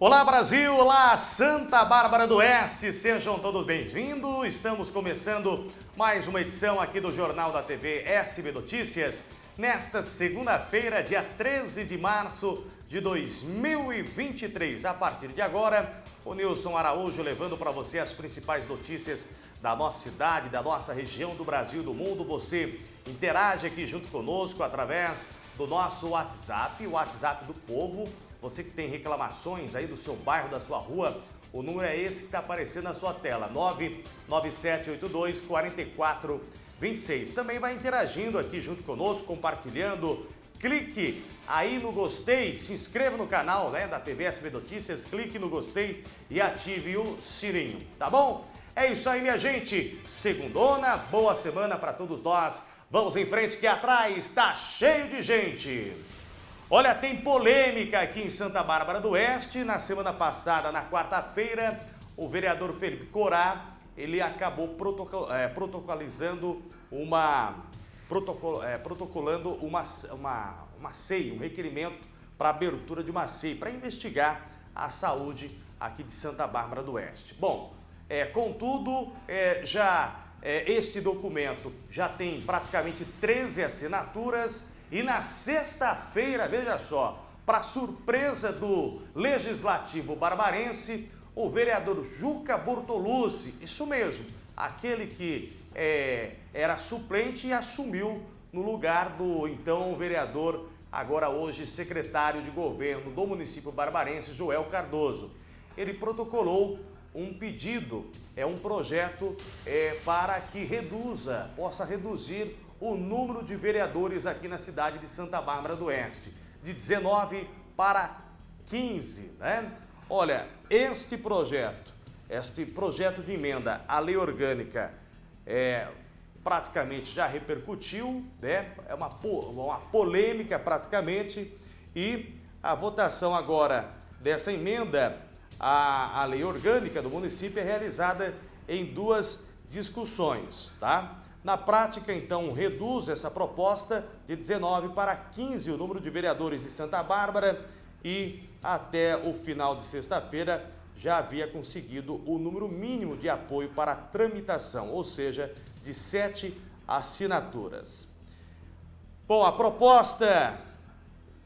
Olá Brasil, olá Santa Bárbara do Oeste, sejam todos bem-vindos. Estamos começando mais uma edição aqui do Jornal da TV SB Notícias, nesta segunda-feira, dia 13 de março de 2023. A partir de agora, o Nilson Araújo levando para você as principais notícias da nossa cidade, da nossa região, do Brasil, do mundo. Você interage aqui junto conosco através do nosso WhatsApp, o WhatsApp do povo, você que tem reclamações aí do seu bairro, da sua rua, o número é esse que está aparecendo na sua tela, 99782 4426. Também vai interagindo aqui junto conosco, compartilhando. Clique aí no gostei, se inscreva no canal né, da TV SB Notícias, clique no gostei e ative o sininho, tá bom? É isso aí, minha gente. Segundona, boa semana para todos nós. Vamos em frente que atrás está cheio de gente. Olha, tem polêmica aqui em Santa Bárbara do Oeste. Na semana passada, na quarta-feira, o vereador Felipe Corá, ele acabou protocol, é, protocolizando uma, protocol, é, protocolando uma, uma, uma SEI, um requerimento para abertura de uma SEI, para investigar a saúde aqui de Santa Bárbara do Oeste. Bom, é, contudo, é, já é, este documento já tem praticamente 13 assinaturas e na sexta-feira, veja só, para surpresa do Legislativo Barbarense, o vereador Juca Bortolucci, isso mesmo, aquele que é, era suplente e assumiu no lugar do então vereador, agora hoje secretário de governo do município barbarense, Joel Cardoso. Ele protocolou um pedido, é um projeto é, para que reduza, possa reduzir o número de vereadores aqui na cidade de Santa Bárbara do Oeste, de 19 para 15, né? Olha, este projeto, este projeto de emenda à lei orgânica é, praticamente já repercutiu, né? É uma, uma polêmica praticamente e a votação agora dessa emenda à, à lei orgânica do município é realizada em duas discussões, tá? Na prática, então, reduz essa proposta de 19 para 15 o número de vereadores de Santa Bárbara e até o final de sexta-feira já havia conseguido o número mínimo de apoio para tramitação, ou seja, de sete assinaturas. Bom, a proposta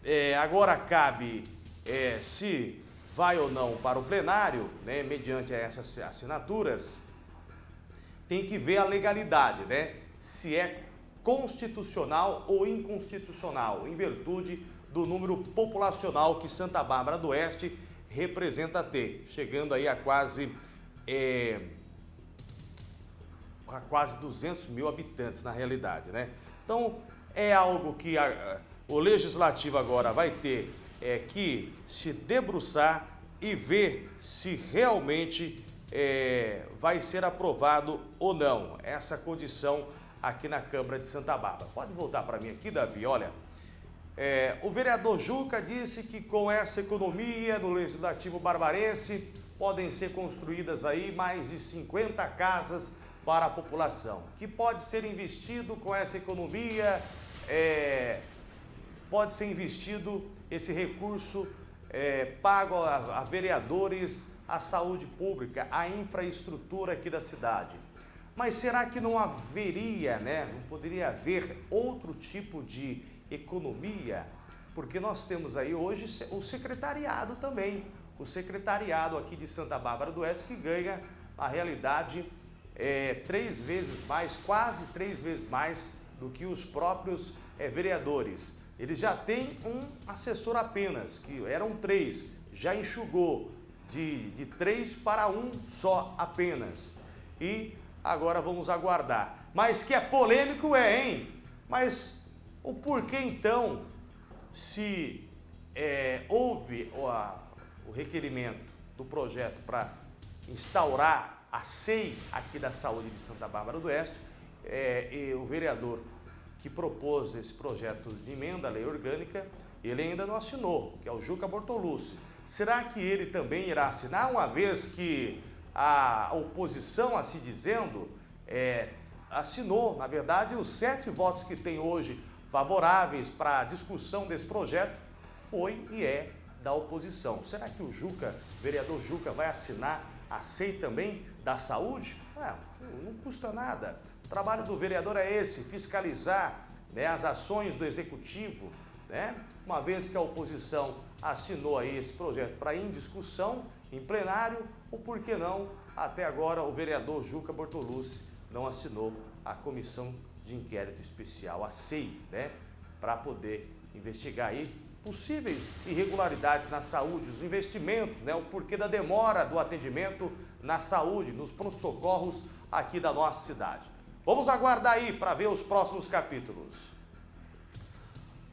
é, agora cabe é, se vai ou não para o plenário, né, mediante essas assinaturas, tem que ver a legalidade, né? Se é constitucional ou inconstitucional, em virtude do número populacional que Santa Bárbara do Oeste representa ter, chegando aí a quase, é, a quase 200 mil habitantes na realidade, né? Então, é algo que a, o Legislativo agora vai ter é, que se debruçar e ver se realmente é, vai ser aprovado ou não essa condição aqui na Câmara de Santa Bárbara. Pode voltar para mim aqui, Davi, olha. É, o vereador Juca disse que com essa economia no Legislativo Barbarense podem ser construídas aí mais de 50 casas para a população. Que pode ser investido com essa economia, é, pode ser investido esse recurso é, pago a, a vereadores a saúde pública, a infraestrutura aqui da cidade. Mas será que não haveria, né, não poderia haver outro tipo de economia? Porque nós temos aí hoje o secretariado também, o secretariado aqui de Santa Bárbara do Oeste que ganha, na realidade, é, três vezes mais, quase três vezes mais do que os próprios é, vereadores. Eles já têm um assessor apenas, que eram três, já enxugou, de, de três para um só apenas. E agora vamos aguardar. Mas que é polêmico é, hein? Mas o porquê então, se é, houve o, a, o requerimento do projeto para instaurar a SEI aqui da saúde de Santa Bárbara do Oeste, é, o vereador que propôs esse projeto de emenda à lei orgânica, ele ainda não assinou, que é o Juca Bortolucci. Será que ele também irá assinar, uma vez que a oposição, assim dizendo, é, assinou, na verdade, os sete votos que tem hoje favoráveis para a discussão desse projeto foi e é da oposição. Será que o Juca, vereador Juca, vai assinar a SEI também da saúde? É, não custa nada. O trabalho do vereador é esse, fiscalizar né, as ações do executivo, né? Uma vez que a oposição assinou aí esse projeto para em discussão, em plenário, ou por que não, até agora o vereador Juca Bortolucci não assinou a comissão de inquérito especial, a SEI, né? Para poder investigar aí possíveis irregularidades na saúde, os investimentos, né? O porquê da demora do atendimento na saúde, nos pronto-socorros aqui da nossa cidade. Vamos aguardar aí para ver os próximos capítulos.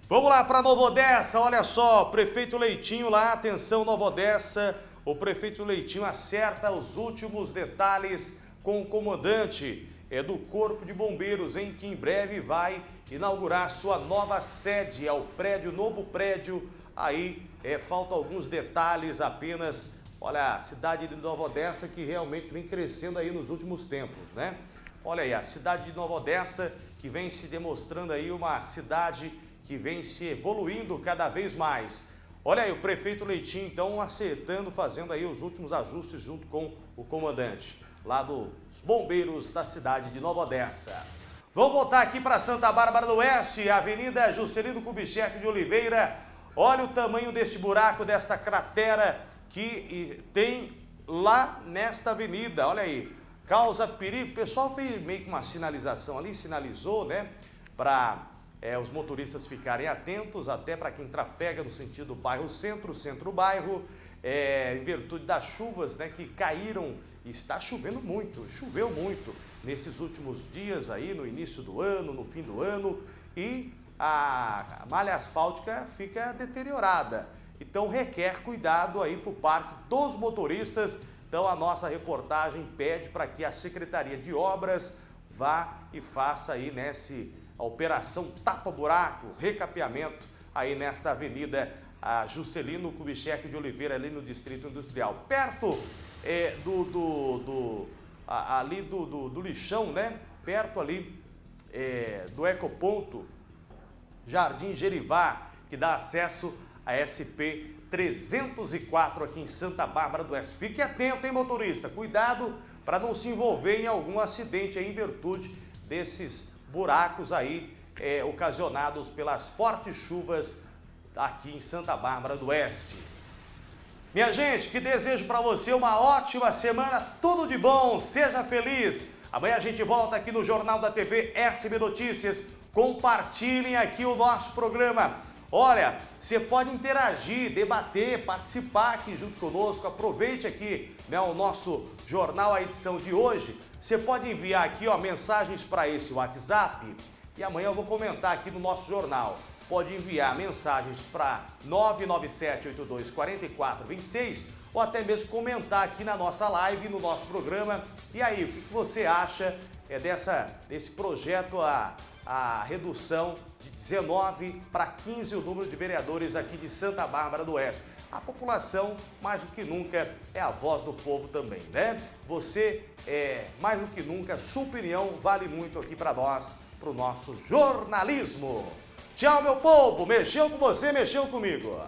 Vamos lá para Nova Odessa, olha só, prefeito Leitinho lá, atenção Nova Odessa, o prefeito Leitinho acerta os últimos detalhes com o comandante é do Corpo de Bombeiros, em que em breve vai inaugurar sua nova sede, é o prédio, novo prédio, aí é, faltam alguns detalhes apenas, olha, a cidade de Nova Odessa que realmente vem crescendo aí nos últimos tempos, né? Olha aí, a cidade de Nova Odessa que vem se demonstrando aí uma cidade que vem se evoluindo cada vez mais. Olha aí, o prefeito Leitinho, então, acertando, fazendo aí os últimos ajustes junto com o comandante lá dos bombeiros da cidade de Nova Odessa. Vamos voltar aqui para Santa Bárbara do Oeste, Avenida Juscelino Kubitschek de Oliveira. Olha o tamanho deste buraco, desta cratera que tem lá nesta avenida, olha aí. Causa perigo, o pessoal fez meio que uma sinalização ali, sinalizou, né, para é, os motoristas ficarem atentos, até para quem trafega no sentido bairro-centro, centro-bairro, é, em virtude das chuvas né, que caíram, está chovendo muito, choveu muito nesses últimos dias aí, no início do ano, no fim do ano, e a malha asfáltica fica deteriorada. Então requer cuidado aí por parte dos motoristas. Então a nossa reportagem pede para que a Secretaria de Obras vá e faça aí nesse a operação tapa-buraco, recapeamento aí nesta avenida a Juscelino Kubitschek de Oliveira, ali no Distrito Industrial. Perto é, do, do, do a, ali do, do, do, lixão, né? Perto ali é, do ecoponto Jardim Gerivá, que dá acesso a SP 304 aqui em Santa Bárbara do Oeste. Fique atento, hein, motorista? Cuidado para não se envolver em algum acidente em virtude desses buracos aí é, ocasionados pelas fortes chuvas aqui em Santa Bárbara do Oeste. Minha gente, que desejo para você uma ótima semana, tudo de bom, seja feliz. Amanhã a gente volta aqui no Jornal da TV SB Notícias. Compartilhem aqui o nosso programa. Olha, você pode interagir, debater, participar aqui junto conosco. Aproveite aqui né, o nosso jornal, a edição de hoje. Você pode enviar aqui ó, mensagens para esse WhatsApp e amanhã eu vou comentar aqui no nosso jornal. Pode enviar mensagens para 997-82-4426 ou até mesmo comentar aqui na nossa live, no nosso programa. E aí, o que você acha é dessa, desse projeto, a, a redução de 19 para 15 o número de vereadores aqui de Santa Bárbara do Oeste? A população, mais do que nunca, é a voz do povo também, né? Você, é, mais do que nunca, sua opinião vale muito aqui para nós, para o nosso jornalismo. Tchau, meu povo! Mexeu com você, mexeu comigo!